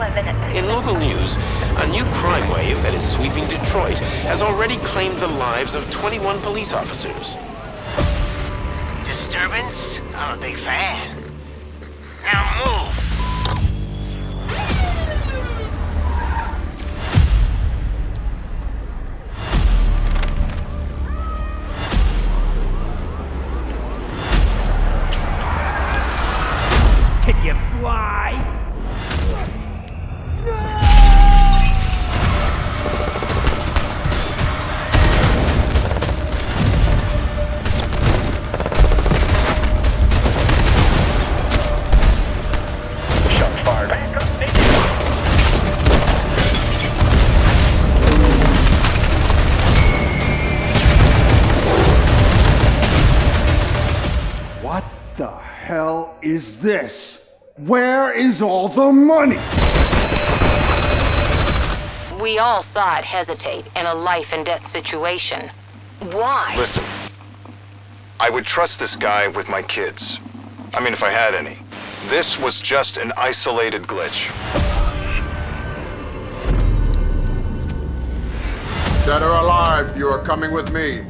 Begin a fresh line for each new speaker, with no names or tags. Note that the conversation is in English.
In local news, a new crime wave that is sweeping Detroit has already claimed the lives of 21 police officers.
Disturbance? I'm a big fan. Now move!
Can you fly?
What the hell is this? Where is all the money?
We all saw it hesitate in a life and death situation. Why?
Listen, I would trust this guy with my kids. I mean, if I had any. This was just an isolated glitch.
Dead or alive, you are coming with me.